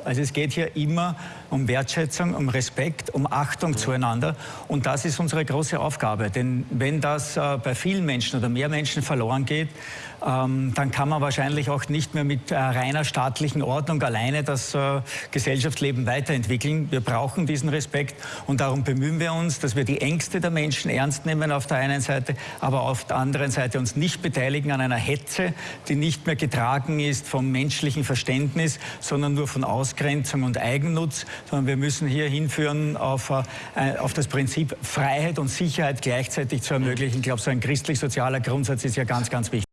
auf. Also es geht hier immer um Wertschätzung, um Respekt, um Achtung zueinander. Und das ist unsere große Aufgabe. Denn wenn das äh, bei vielen Menschen oder mehr Menschen verloren geht, ähm, dann kann man wahrscheinlich auch nicht mehr mit äh, reiner staatlichen Ordnung alleine das äh, Gesellschaftsleben weiterentwickeln. Wir brauchen diesen Respekt und darum bemühen wir uns, dass wir die Ängste der Menschen ernst nehmen auf der einen Seite, aber auf der anderen Seite uns nicht beteiligen an einer Hetze, die nicht mehr getragen ist vom menschlichen Verständnis, sondern nur von Ausgrenzung und Eigennutz, sondern wir müssen hier hinführen auf, äh, auf das Prinzip Freiheit und Sicherheit gleichzeitig zu ermöglichen. Ich glaube, so ein christlich-sozialer Grundsatz ist ja ganz, ganz wichtig.